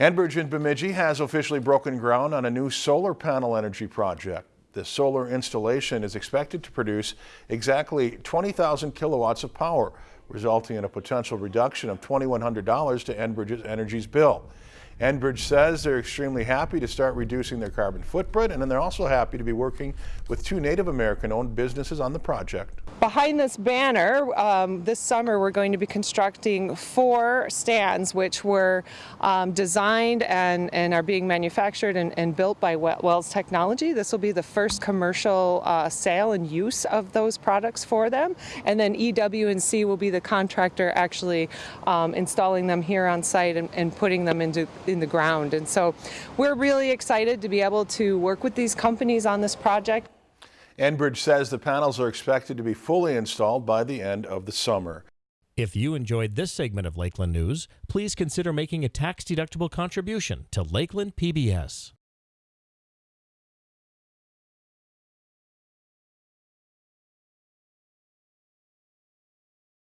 Enbridge in Bemidji has officially broken ground on a new solar panel energy project. The solar installation is expected to produce exactly 20,000 kilowatts of power, resulting in a potential reduction of $2,100 to Enbridge Energy's bill. Enbridge says they're extremely happy to start reducing their carbon footprint and then they're also happy to be working with two Native American owned businesses on the project. Behind this banner, um, this summer we're going to be constructing four stands which were um, designed and, and are being manufactured and, and, built by Wells Technology. This will be the first commercial uh, sale and use of those products for them. And then EW&C will be the contractor actually um, installing them here on site and, and putting them into in the ground. And so we're really excited to be able to work with these companies on this project. Enbridge says the panels are expected to be fully installed by the end of the summer. If you enjoyed this segment of Lakeland News, please consider making a tax-deductible contribution to Lakeland PBS.